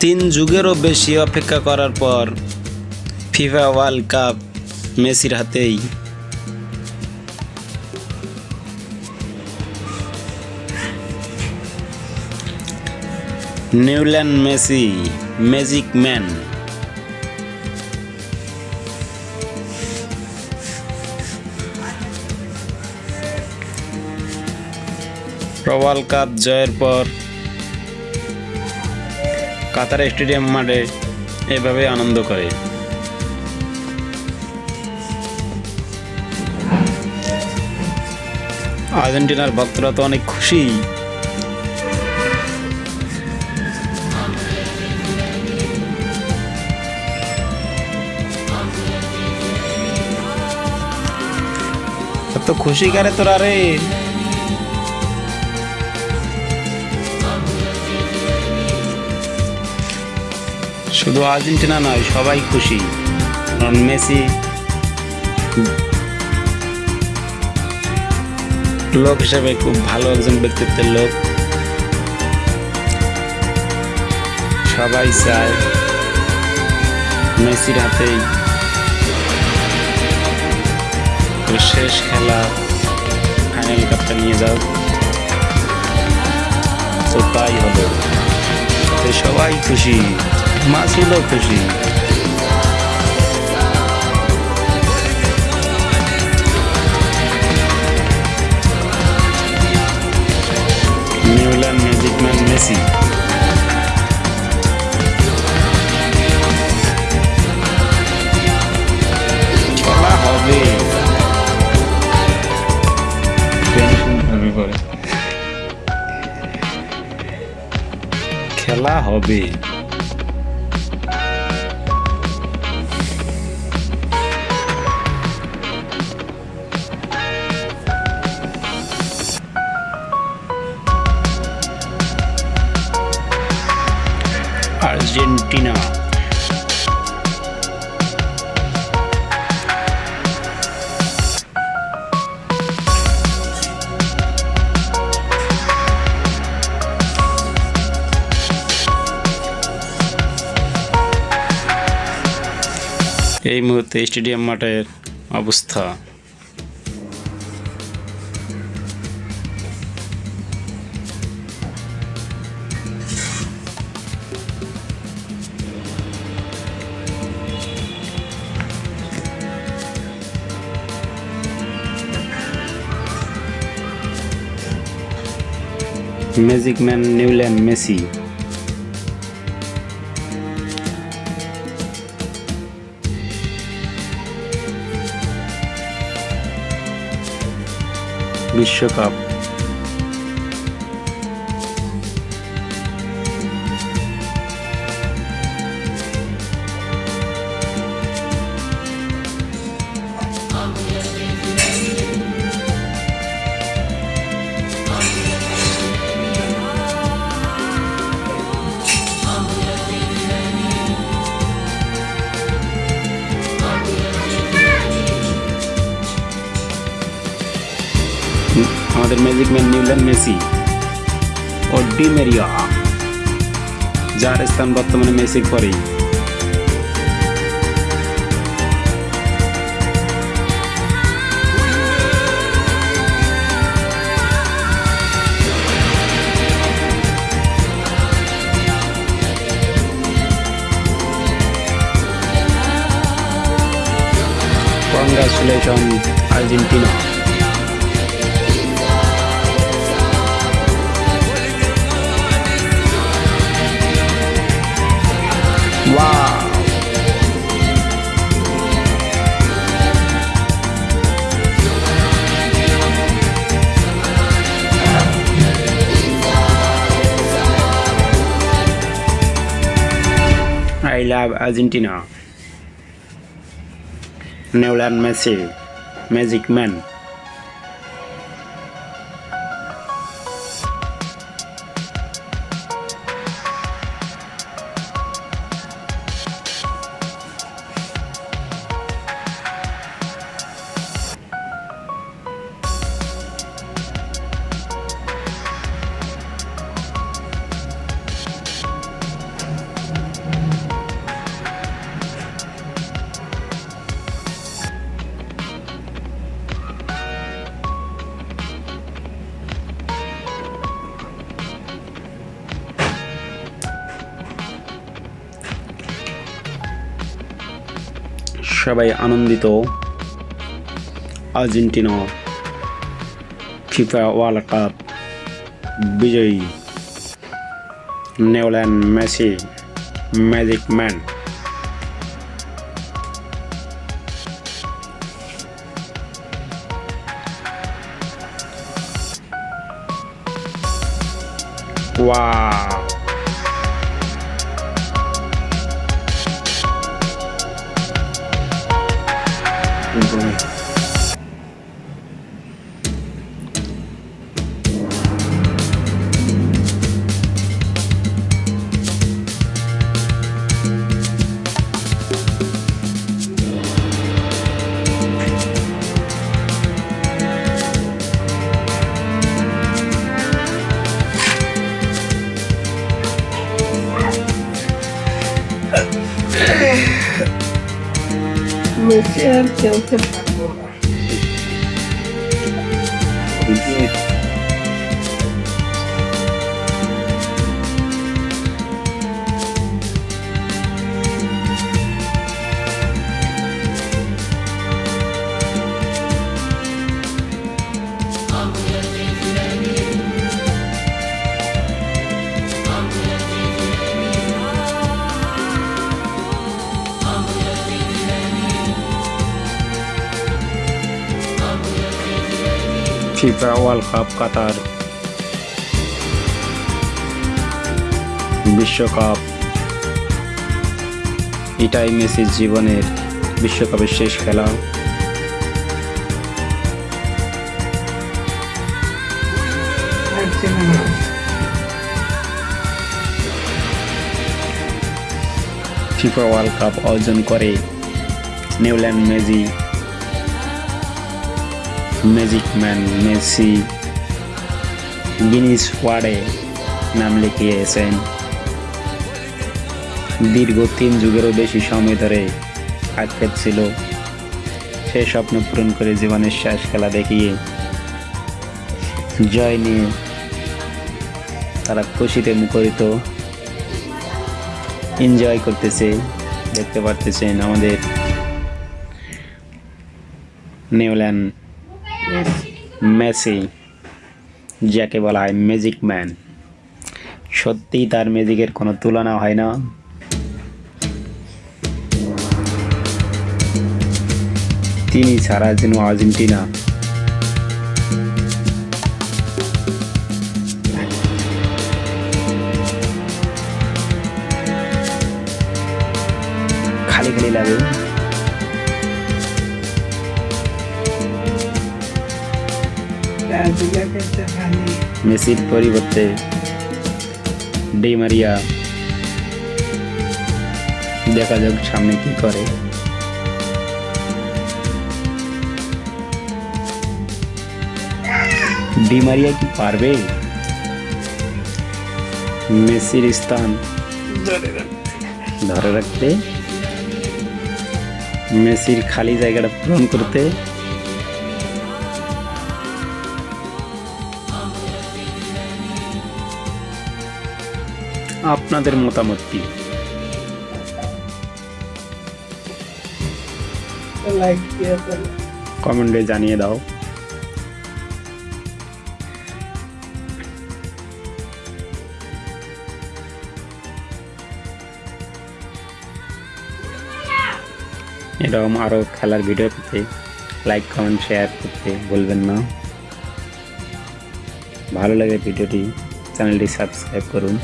তিন যুগেরও বেশি অপেক্ষা করার পর ফিফা ওয়ার্ল্ড কাপ মেসির হাতেই। Newland Messi, magic man. World cup জয়ের পর কাতার স্টেডিয়াম মাঠে এভাবে আনন্দ করে। আর্জেন্টিনার ভক্তরা তো অনেক খুশি। এত খুশি করে তোরা রে? শুধু আর্জেন্টিনা নয়, সবাই খুশি। কারণ মেসি। লোক হিসাবে খুব ভালো একজন ব্যক্তিত্বের লোক। সবাই চায় মেসির হাতেই শেষ খেলা ফাইনাল কাপটা নিয়ে যাও তো তাই তো সবাই খুশি। মাসুদও খুশি নিউল্যান্ড ম্যাজিক ম্যান মেসি খেলা হবে খেলা হবে আর্জেন্টিনা এই মুহূর্তে স্টেডিয়াম মাঠের অবস্থা। ম্যাজিক ম্যান নিউল্যান্ড মেসি বিশ্বকাপ আমাদের ম্যাজিক ম্যান নিউল্যান্ড মেসি ও ডি মেরিয়া যার স্থান বর্তমানে মেসির পরেই congratulation Argentina Wow. I love Argentina. Neuland Messi, Magic Man. সবাই আনন্দিত। আর্জেন্টিনা ফিফা ওয়ার্ল্ড কাপ বিজয়ী। নেওল্যান্ড Messi magic man. Wow. Messi আর খেলতে পারব না ফিফা ওয়ার্ল্ড কাপ কাতার বিশ্বকাপ। এটাই মেসির জীবনের বিশ্বকাপের শেষ খেলা। ফিফা ওয়ার্ল্ড কাপ অর্জন করে নিউল্যান্ড মেজি ম্যাজিক ম্যান মেসি গিনিস ওয়ার্ডে নাম লিখিয়েছেন। দীর্ঘ তিন যুগেরও বেশি সময় ধরে আক্ষেপ ছিল সেই স্বপ্ন পূরণ করে জীবনের শেষ খেলা দেখিয়ে। জয় নিয়ে তারা খুশিতে মুখরিত। এনজয় করতেছে, দেখতে পারতেছেন আমাদের নিউল্যান্ড মেসি, যাকে বলা হয় ম্যাজিক ম্যান সত্যিই তার ম্যাজিকের কোনো তুলনা হয় না। তিনি ছাড়া যেন আর্জেন্টিনা। খালি খালি লাগে। মেসির পরিবর্তে ডি মারিয়া। দেখা যাক সামনে কি করে। ডি মারিয়া কি পারবে? মেসির স্থান ধরে রাখতে। মেসির খালি জায়গাটা পূরণ করতে। আপনাদের মতামত কি? লাইক কমেন্টে জানিয়ে দাও। এরকম আরও খেলার ভিডিও পেতে লাইক কমেন্ট শেয়ার করতে বলবেন না। ভালো লাগে ভিডিওটি চ্যানেলটি সাবস্ক্রাইব করুন।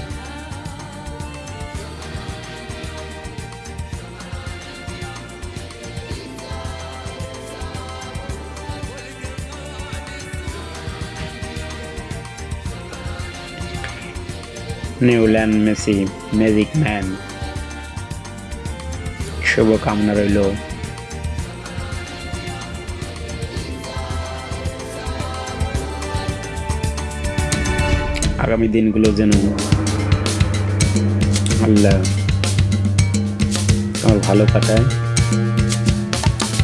নিউল্যান্ড মেসি ম্যাজিক ম্যান শুভকামনা রইল আগামী দিনগুলো যেন আল্লাহ তোমার ভালো কাটায়।